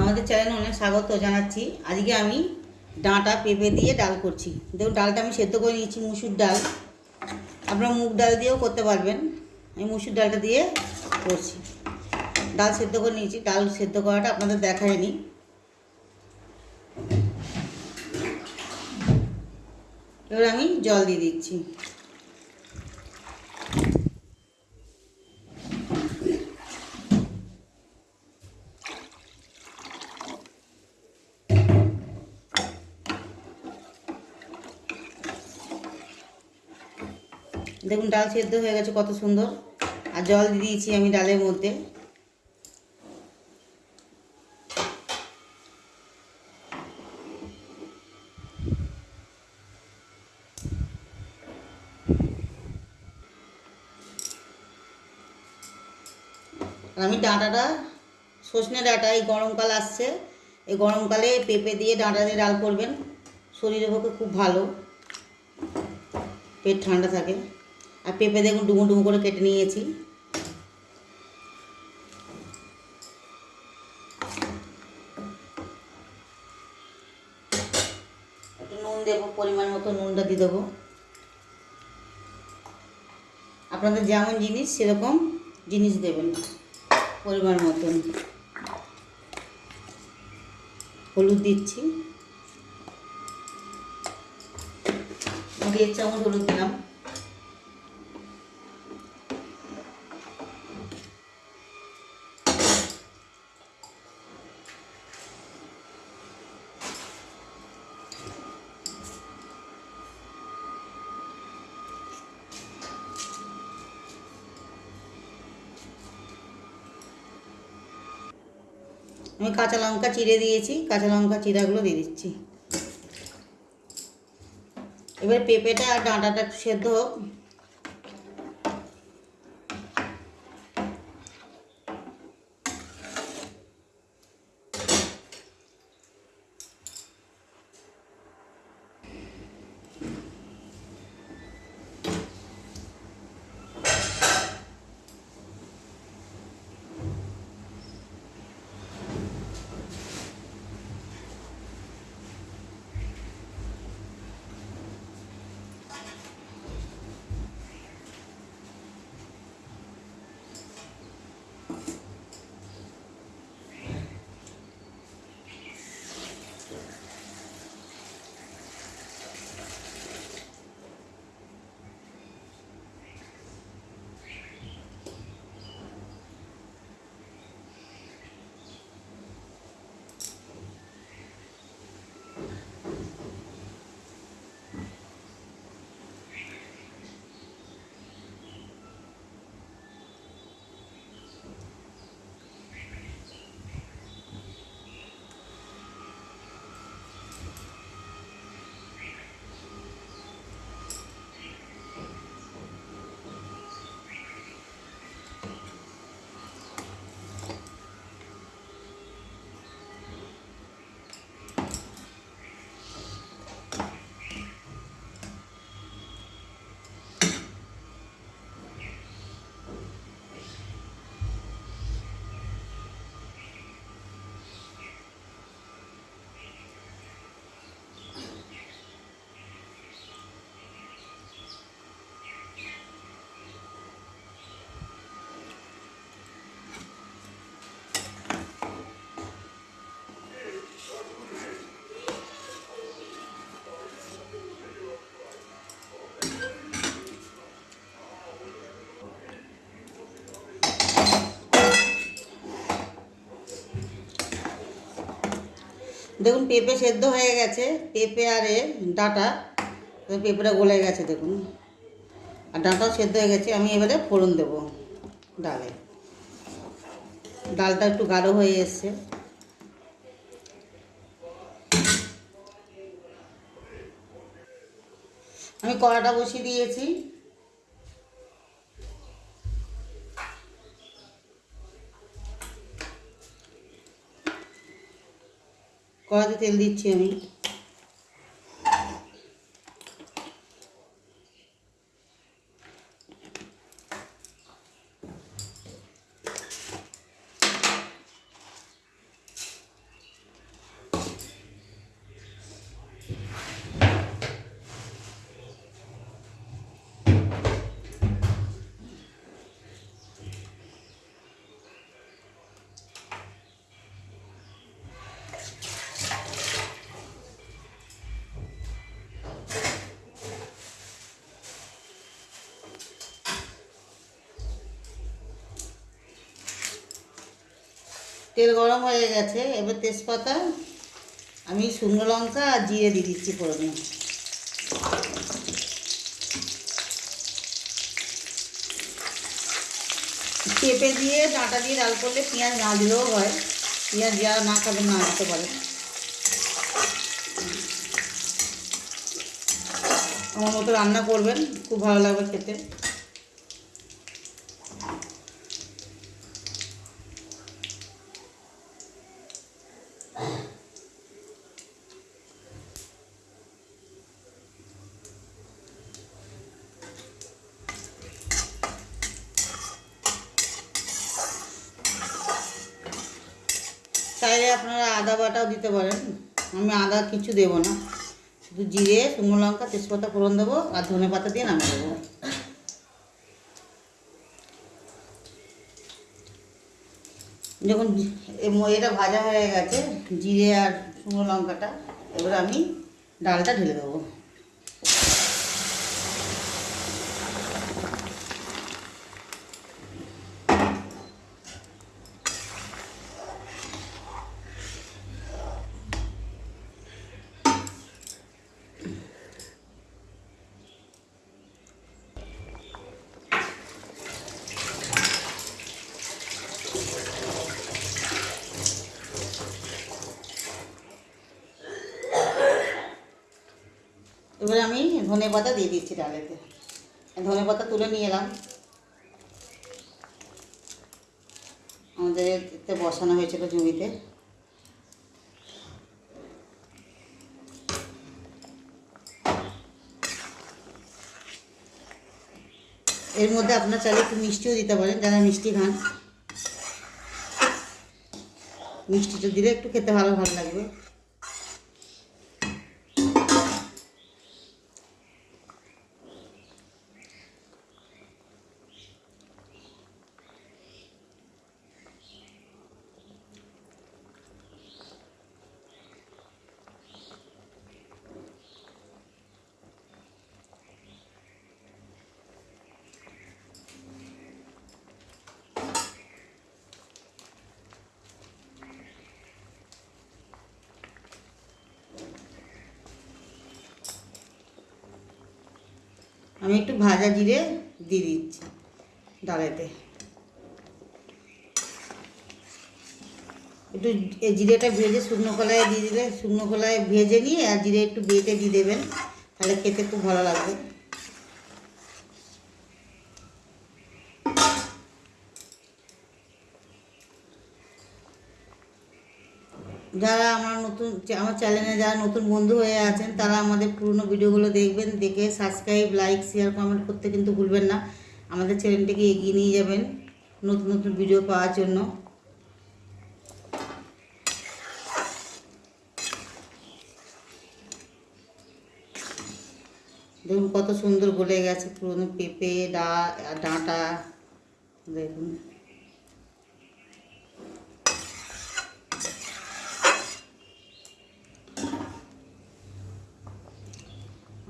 আমাদের চ্যানেলে অনেক স্বাগত জানাচ্ছি। আজকে আমি ডাঁটা পেঁপে দিয়ে ডাল করছি। দেখুন, ডালটা আমি সেদ্ধ করে নিয়েছি, মুসুর ডাল। আপনারা মুগ ডাল দিয়েও করতে পারবেন। আমি মুসুর ডালটা দিয়ে করছি। ডাল সেদ্ধ করে নিয়েছি। ডাল সেদ্ধ করাটা আপনাদের দেখায়নি। এবার আমি জল দিয়ে দিচ্ছি। দেখুন, ডাল সেদ্ধ হয়ে গেছে, কত সুন্দর। আর জল দিয়ে দিয়েছি আমি ডালের মধ্যে। আমি ডাঁটাটা সজনে ডাঁটা, এই গরমকাল আসছে। এই গরমকালে পেঁপে দিয়ে ডাঁটা দিয়ে ডাল করবেন। শরীরের পক্ষে খুব ভালো। পেট ঠান্ডা থাকে। আর পেঁপে দেখুন ডুমো ডুমো করে কেটে নিয়েছি। একটু নুন দেবো, পরিমাণ মতো নুনটা দিয়ে দেবো। আপনাদের যেমন জিনিস সেরকম জিনিস দেবেন, পরিমাণ মতন হলুদ দিচ্ছি। দেড় চামচ হলুদ দিলাম। আমি কাঁচা লঙ্কা চিড়ে দিয়েছি, কাঁচা লঙ্কা চিরাগুলো দিয়ে দিচ্ছি। এবার পেঁপেটা আর ডাঁটাটা সেদ্ধ হোক। দেখুন পেঁপে সেদ্ধ হয়ে গেছে, পেঁপে আর এ ডাঁটা পেঁপেটা গলে গেছে দেখুন। আর ডাঁটাও সেদ্ধ হয়ে গেছে, আমি এবারে ফোড়ন দেবো ডালে। ডালটা একটু গাঢ় হয়ে এসছে। আমি কড়াটা বসিয়ে দিয়েছি। কড়াতে তেল দিচ্ছি আমি তেল গরম হয়ে গেছে, এবার তেজপাতা, আমি শুকনো লঙ্কা আর জিরে দিয়ে দিচ্ছি ফোড়নে পেঁপে দিয়ে ডাঁটা দিয়ে ডাল করলে পেঁয়াজ না দিলেও হয়, পেঁয়াজ যারা না খাবেন না আসতে পারে। আমার মতো রান্না করবেন, খুব ভালো লাগবে খেতে। আপনারা আদা বাটাও দিতে পারেন। আমি আদা কিছু দেবো না। শুধু জিরে, শুকনো লঙ্কা, তেজপাতা ফোড়ন দেবো আর ধনে পাতা দিয়ে নামিয়ে দেবো। যখন এটা ভাজা হয়ে গেছে, জিরে আর শুকনো লঙ্কাটা। এবার আমি ডালটা ঢেলে দেবো। এবার আমি ধনে পাতা দিয়ে দিচ্ছি ডালেতে। ধনে পাতা তুলে নিয়ে এলাম। আমাদের বসানো হয়েছিল জমিতে। এর মধ্যে আপনার চাইলে একটু মিষ্টিও দিতে পারেন, যারা মিষ্টি খান। মিষ্টিটা দিলে একটু খেতে ভালো ভালো লাগবে। আমি একটু ভাজা জিরে দিয়ে দিচ্ছি ডালেতে। একটু জিরেটা ভেজে শুকনো কলায় দিয়ে দিলে শুকনো কলায় ভেজে নিয়ে আর জিরে একটু বেটে দিয়ে দেবেন, তাহলে খেতে খুব ভালো লাগবে। যারা আমার নতুন আমার চ্যানেলে যারা নতুন বন্ধু হয়ে আছেন, তারা আমাদের পুরনো ভিডিওগুলো দেখবেন, দেখে সাবস্ক্রাইব লাইক শেয়ার কমেন্ট করতে কিন্তু ভুলবেন না। আমাদের চ্যানেলটিকে এগিয়ে নিয়ে যাবেন নতুন নতুন ভিডিও পাওয়ার জন্য। দেখুন কত সুন্দর গলে গেছে পুরনো পেঁপে ডা ডাঁটা। দেখুন।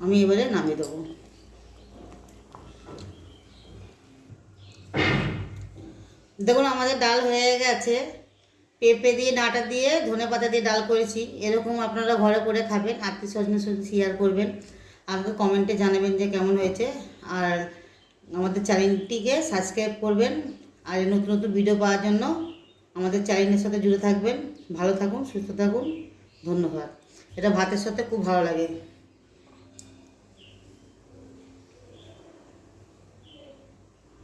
আমি এবারে নামিয়ে দেবো। দেখুন, আমাদের ডাল হয়ে গেছে। পেঁপে দিয়ে, ডাঁটা দিয়ে, ধনে পাতা দিয়ে ডাল করেছি। এরকম আপনারা ঘরে করে খাবেন। আত্মীয় স্বজনের সাথে শেয়ার করবেন। আমাকে কমেন্টে জানাবেন যে কেমন হয়েছে। আর আমাদের চ্যানেলটিকে সাবস্ক্রাইব করবেন। আর নতুন নতুন ভিডিও পাওয়ার জন্য আমাদের চ্যানেলের সাথে জুড়ে থাকবেন। ভালো থাকুন, সুস্থ থাকুন। ধন্যবাদ। এটা ভাতের সাথে খুব ভালো লাগে।